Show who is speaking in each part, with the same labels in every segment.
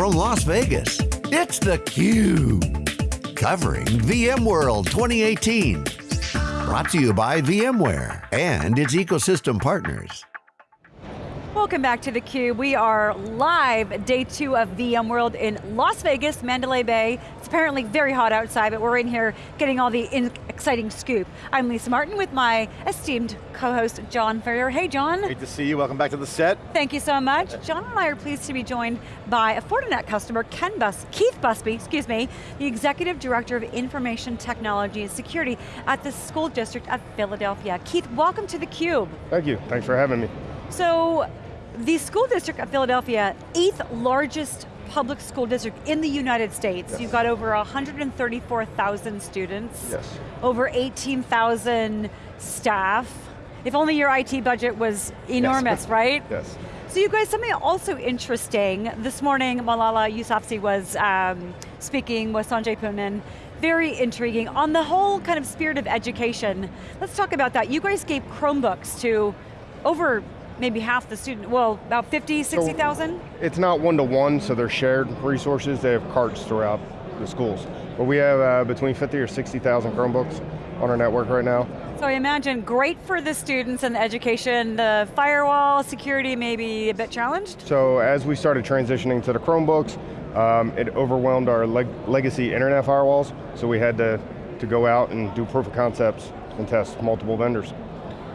Speaker 1: from Las Vegas, it's theCUBE. Covering VMworld 2018. Brought to you by VMware and its ecosystem partners.
Speaker 2: Welcome back to theCUBE. We are live, day two of VMworld in Las Vegas, Mandalay Bay. It's apparently very hot outside, but we're in here getting all the exciting scoop. I'm Lisa Martin with my esteemed co-host, John Furrier. Hey, John.
Speaker 3: Great to see you, welcome back to the set.
Speaker 2: Thank you so much. John and I are pleased to be joined by a Fortinet customer, Ken Bus, Keith Busby, excuse me, the Executive Director of Information Technology and Security at the School District of Philadelphia. Keith, welcome to theCUBE.
Speaker 4: Thank you, thanks for having me.
Speaker 2: So, the school district of Philadelphia, eighth largest public school district in the United States.
Speaker 4: Yes.
Speaker 2: You've got over 134,000 students.
Speaker 4: Yes.
Speaker 2: Over 18,000 staff. If only your IT budget was enormous,
Speaker 4: yes.
Speaker 2: right?
Speaker 4: Yes.
Speaker 2: So you guys, something also interesting, this morning Malala Yousafzai was um, speaking with Sanjay Poonen, very intriguing. On the whole kind of spirit of education, let's talk about that. You guys gave Chromebooks to over maybe half the student, well, about 50, 60,000? So
Speaker 4: it's not one-to-one, -one, so they're shared resources. They have carts throughout the schools. But we have uh, between 50 or 60,000 Chromebooks on our network right now.
Speaker 2: So I imagine great for the students and the education, the firewall, security maybe a bit challenged?
Speaker 4: So as we started transitioning to the Chromebooks, um, it overwhelmed our leg legacy internet firewalls, so we had to, to go out and do proof of concepts and test multiple vendors.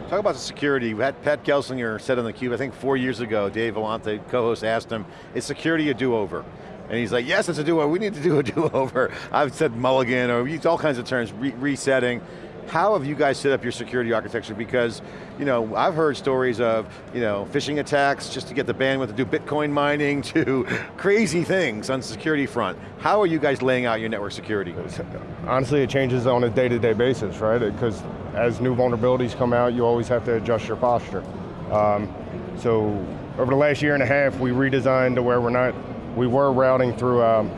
Speaker 3: Talk about the security. Had Pat Gelsinger said on theCUBE, I think four years ago, Dave Vellante, co-host, asked him, is security a do-over? And he's like, yes, it's a do-over, we need to do a do-over. I've said mulligan, or used all kinds of terms, re resetting. How have you guys set up your security architecture? Because, you know, I've heard stories of, you know, phishing attacks just to get the bandwidth to do Bitcoin mining to crazy things on the security front. How are you guys laying out your network security?
Speaker 4: Honestly, it changes on a day-to-day -day basis, right? Because as new vulnerabilities come out, you always have to adjust your posture. Um, so over the last year and a half, we redesigned to where we're not, we were routing through um,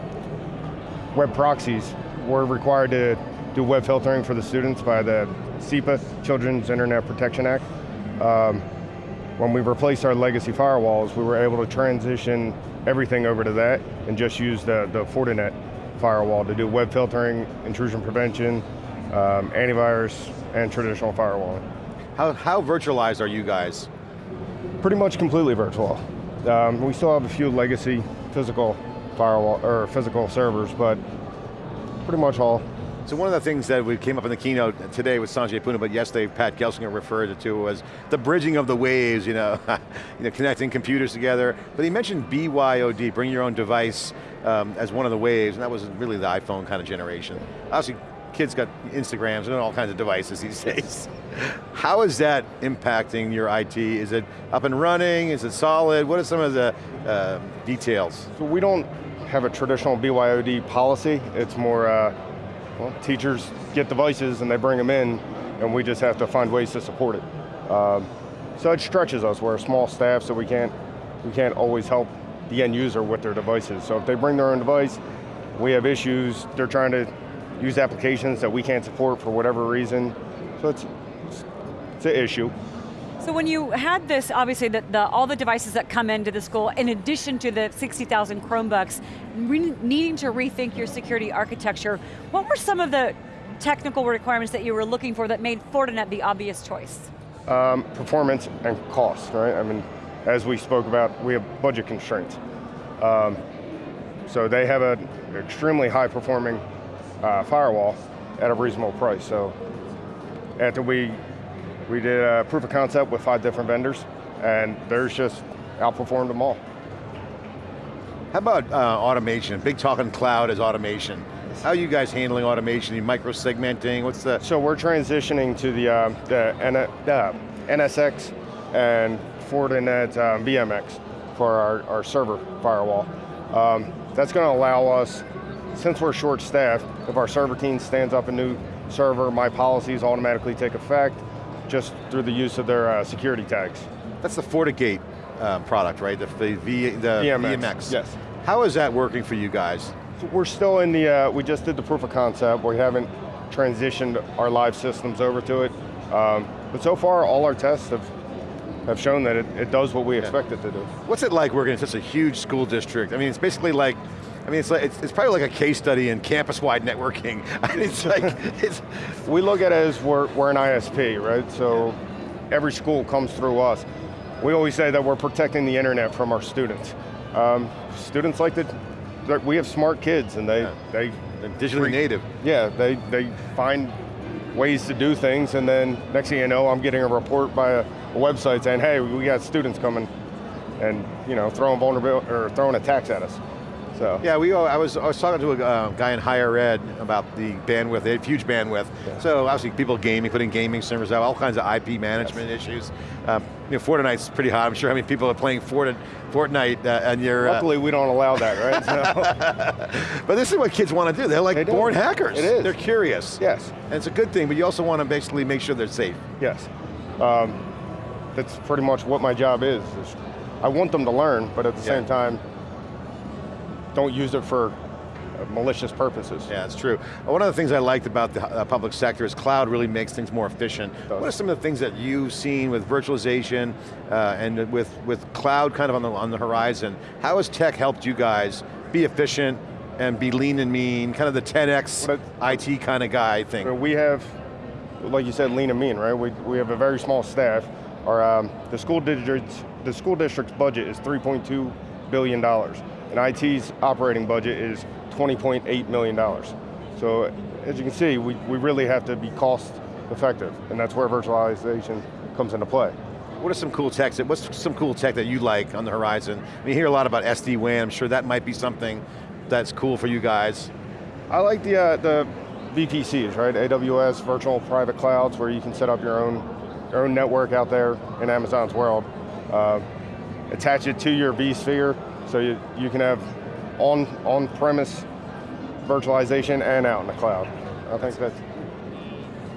Speaker 4: web proxies. We're required to do web filtering for the students by the CIPA, Children's Internet Protection Act. Um, when we replaced our legacy firewalls, we were able to transition everything over to that and just use the, the Fortinet firewall to do web filtering, intrusion prevention, um, antivirus, and traditional firewalling.
Speaker 3: How, how virtualized are you guys?
Speaker 4: Pretty much completely virtual. Um, we still have a few legacy physical firewall, or physical servers, but pretty much all
Speaker 3: so one of the things that we came up in the keynote today with Sanjay Poonen, but yesterday Pat Gelsinger referred it to was the bridging of the waves, you know, you know connecting computers together. But he mentioned BYOD, bring your own device, um, as one of the waves, and that was really the iPhone kind of generation. Obviously, kids got Instagrams and all kinds of devices these days. How is that impacting your IT? Is it up and running? Is it solid? What are some of the uh, details?
Speaker 4: So we don't have a traditional BYOD policy. It's more uh, well, teachers get devices and they bring them in and we just have to find ways to support it. Um, so it stretches us, we're a small staff so we can't, we can't always help the end user with their devices. So if they bring their own device, we have issues, they're trying to use applications that we can't support for whatever reason. So it's, it's an issue.
Speaker 2: So when you had this, obviously, the, the, all the devices that come into the school, in addition to the 60,000 Chromebooks, needing to rethink your security architecture, what were some of the technical requirements that you were looking for that made Fortinet the obvious choice?
Speaker 4: Um, performance and cost, right? I mean, as we spoke about, we have budget constraints. Um, so they have an extremely high performing uh, firewall at a reasonable price. So after we we did a proof of concept with five different vendors, and theirs just outperformed them all.
Speaker 3: How about uh, automation? Big talk on cloud is automation. How are you guys handling automation? You micro-segmenting, what's the?
Speaker 4: So we're transitioning to the, uh, the N uh, NSX and Fortinet uh, VMX for our, our server firewall. Um, that's going to allow us, since we're short staffed, if our server team stands up a new server, my policies automatically take effect just through the use of their uh, security tags.
Speaker 3: That's the FortiGate uh, product, right? The, the, v, the
Speaker 4: VMX.
Speaker 3: VMX.
Speaker 4: Yes.
Speaker 3: How is that working for you guys?
Speaker 4: So we're still in the, uh, we just did the proof of concept. We haven't transitioned our live systems over to it. Um, but so far, all our tests have have shown that it, it does what we expect it to do.
Speaker 3: What's it like working in such a huge school district? I mean, it's basically like, I mean, it's, like, it's, it's probably like a case study in campus-wide networking. I mean, it's like, it's...
Speaker 4: We look at it as we're, we're an ISP, right? So every school comes through us. We always say that we're protecting the internet from our students. Um, students like to, we have smart kids and they, yeah. they
Speaker 3: and digitally native.
Speaker 4: Yeah, they, they find ways to do things and then next thing you know, I'm getting a report by a, a website saying, hey, we got students coming and you know, throwing vulnerability, or throwing attacks at us. So.
Speaker 3: Yeah, we, I, was, I was talking to a uh, guy in higher ed about the bandwidth, they have huge bandwidth. Yeah. So obviously people gaming, putting gaming servers out, all kinds of IP management yes. issues. Um, you know, Fortnite's pretty hot. I'm sure how many people are playing Fortnite, Fortnite uh, and you're...
Speaker 4: Uh, Luckily we don't allow that, right?
Speaker 3: So. but this is what kids want to do. They're like they born hackers.
Speaker 4: It is.
Speaker 3: They're curious.
Speaker 4: Yes.
Speaker 3: And it's a good thing, but you also want to basically make sure they're safe.
Speaker 4: Yes. Um, that's pretty much what my job is, is I want them to learn, but at the yeah. same time, don't use it for malicious purposes.
Speaker 3: Yeah, it's true. One of the things I liked about the uh, public sector is cloud really makes things more efficient. What are some of the things that you've seen with virtualization uh, and with, with cloud kind of on the, on the horizon? How has tech helped you guys be efficient and be lean and mean, kind of the 10x IT kind of guy thing?
Speaker 4: We have, like you said, lean and mean, right? We, we have a very small staff. Our, um, the, school district's, the school district's budget is $3.2 billion and IT's operating budget is $20.8 million. So as you can see, we, we really have to be cost effective, and that's where virtualization comes into play.
Speaker 3: What are some cool techs, that, what's some cool tech that you like on the horizon? I mean, you hear a lot about SD-WAN, I'm sure that might be something that's cool for you guys.
Speaker 4: I like the, uh, the VPCs, right? AWS, virtual private clouds, where you can set up your own, your own network out there in Amazon's world. Uh, attach it to your vSphere, so you, you can have on, on-premise virtualization and out in the cloud. I think that's,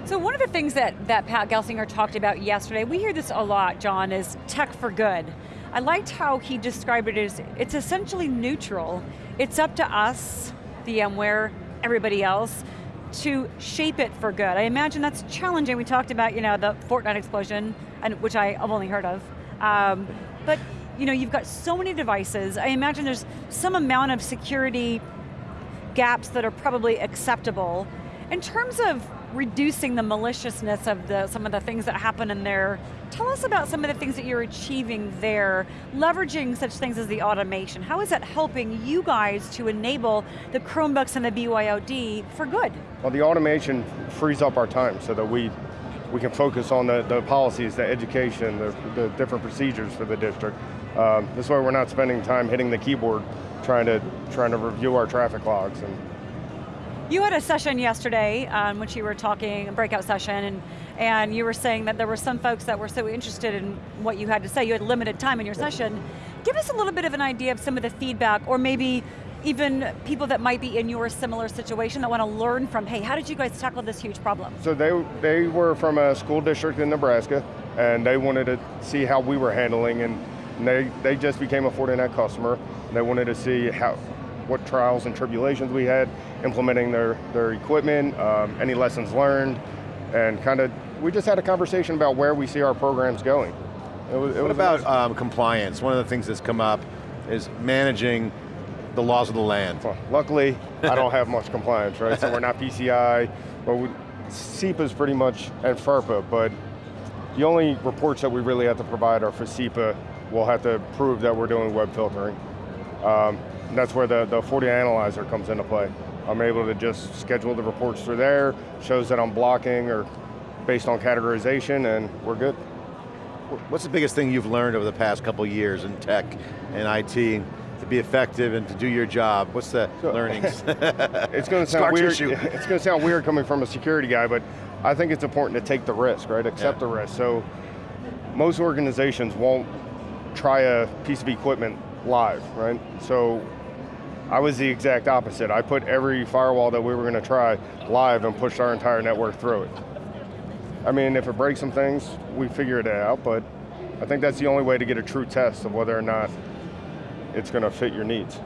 Speaker 2: so one of the things that, that Pat Gelsinger talked about yesterday, we hear this a lot, John, is tech for good. I liked how he described it as, it's essentially neutral. It's up to us, VMware, everybody else, to shape it for good. I imagine that's challenging. We talked about you know, the Fortnite explosion, and, which I've only heard of. Um, but you know, you've got so many devices. I imagine there's some amount of security gaps that are probably acceptable. In terms of reducing the maliciousness of the, some of the things that happen in there, tell us about some of the things that you're achieving there, leveraging such things as the automation. How is that helping you guys to enable the Chromebooks and the BYOD for good?
Speaker 4: Well, the automation frees up our time so that we we can focus on the, the policies, the education, the, the different procedures for the district. Um, this way we're not spending time hitting the keyboard trying to, trying to review our traffic logs. And
Speaker 2: you had a session yesterday um, which you were talking, a breakout session, and, and you were saying that there were some folks that were so interested in what you had to say. You had limited time in your session. Give us a little bit of an idea of some of the feedback, or maybe even people that might be in your similar situation that want to learn from, hey, how did you guys tackle this huge problem?
Speaker 4: So they, they were from a school district in Nebraska, and they wanted to see how we were handling, and they, they just became a Fortinet customer. They wanted to see how, what trials and tribulations we had implementing their, their equipment, um, any lessons learned, and kind of, we just had a conversation about where we see our programs going.
Speaker 3: It was, it what about um, compliance? One of the things that's come up is managing the laws of the land. Well,
Speaker 4: luckily, I don't have much compliance, right? So we're not PCI, but we, is pretty much, and FERPA, but the only reports that we really have to provide are for CIPA. We'll have to prove that we're doing web filtering. Um, that's where the, the FortiAnalyzer comes into play. I'm able to just schedule the reports through there, shows that I'm blocking or based on categorization, and we're good.
Speaker 3: What's the biggest thing you've learned over the past couple years in tech and IT to be effective and to do your job? What's the so, learnings?
Speaker 4: it's going to sound weird. Tissue. It's going to sound weird coming from a security guy, but I think it's important to take the risk, right? Accept yeah. the risk. So most organizations won't try a piece of equipment live, right? So I was the exact opposite. I put every firewall that we were going to try live and pushed our entire network through it. I mean, if it breaks some things, we figure it out, but I think that's the only way to get a true test of whether or not it's going to fit your needs.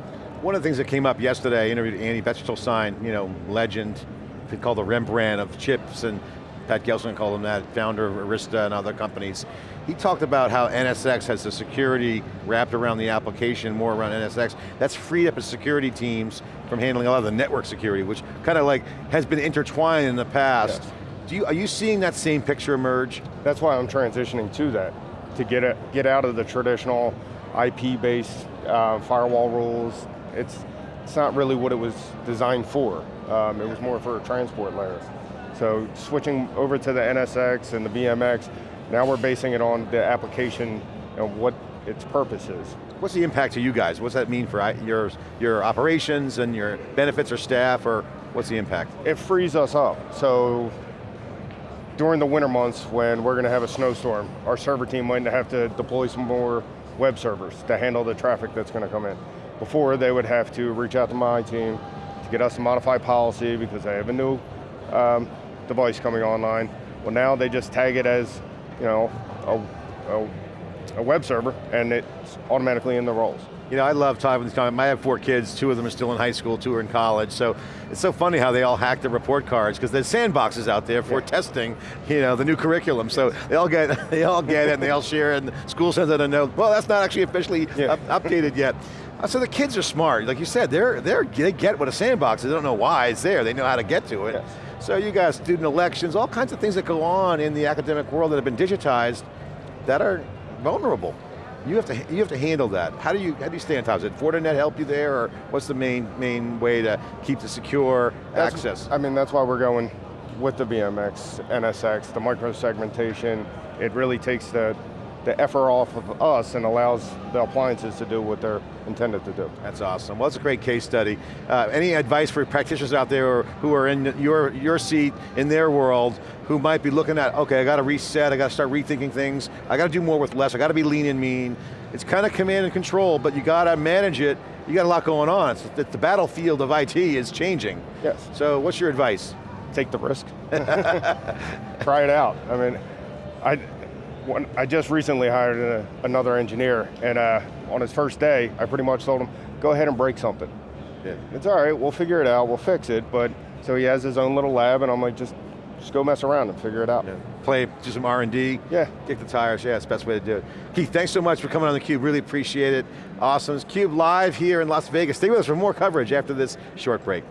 Speaker 3: One of the things that came up yesterday, I interviewed Andy Bechtolsheim, you know, legend, they call the Rembrandt of chips, and Pat Gelsinger called him that, founder of Arista and other companies. He talked about how NSX has the security wrapped around the application, more around NSX. That's freed up his security teams from handling a lot of the network security, which kind of like has been intertwined in the past.
Speaker 4: Yes.
Speaker 3: Do you, are you seeing that same picture emerge?
Speaker 4: That's why I'm transitioning to that, to get, it, get out of the traditional IP-based uh, firewall rules. It's, it's not really what it was designed for. Um, it was more for a transport layer. So switching over to the NSX and the VMX, now we're basing it on the application and what its purpose is.
Speaker 3: What's the impact to you guys? What's that mean for your, your operations and your benefits or staff, or what's the impact?
Speaker 4: It frees us up. So during the winter months when we're going to have a snowstorm, our server team might have to deploy some more web servers to handle the traffic that's going to come in. Before, they would have to reach out to my team to get us to modify policy because they have a new um, device coming online. Well, now they just tag it as, you know, a, a, a web server, and it's automatically in the roles.
Speaker 3: You know, I love talking with these comments. I have four kids, two of them are still in high school, two are in college, so it's so funny how they all hack the report cards, because there's sandboxes out there for
Speaker 4: Yeah.
Speaker 3: testing, you know, the new curriculum, so they all get they all get it and they all share it, and the school sends out a note, well, that's not actually officially
Speaker 4: Yeah.
Speaker 3: up- updated yet. Uh, So the kids are smart, like you said, they're, they're, they get what a sandbox is, they don't know why it's there, they know how to get to it.
Speaker 4: Yes.
Speaker 3: So you got student elections, all kinds of things that go on in the academic world that have been digitized that are vulnerable. You have to you have to handle that. How do you how do you stay on top? It Fortinet help you there, or what's the main main way to keep the secure
Speaker 4: That's-
Speaker 3: access?
Speaker 4: I mean, that's why we're going with the VMX, NSX, the micro-segmentation. It really takes the, the effort off of us and allows the appliances to do what they're intended to do.
Speaker 3: That's awesome. Well, it's a great case study. Uh, any advice for practitioners out there who are in your, your seat, in their world, who might be looking at, okay, I got to reset, I got to start rethinking things, I got to do more with less, I got to be lean and mean. It's kind of command and control, but you got to manage it. You got a lot going on. It's, the, the battlefield of IT is changing.
Speaker 4: Yes.
Speaker 3: So what's your advice?
Speaker 4: Take the risk. Try it out. I mean, I, when, I just recently hired a, another engineer, and uh, on his first day, I pretty much told him, go ahead and break something.
Speaker 3: Yeah.
Speaker 4: It's all right, we'll figure it out, we'll fix it, but, so he has his own little lab, and I'm like, just, just go mess around and figure it out.
Speaker 3: Play, do some R&D.
Speaker 4: Yeah.
Speaker 3: Kick the tires, yeah, it's the best way to do it. Keith, thanks so much for coming on theCUBE, really appreciate it. Awesome, it's CUBE live here in Las Vegas. Stay with us for more coverage after this short break.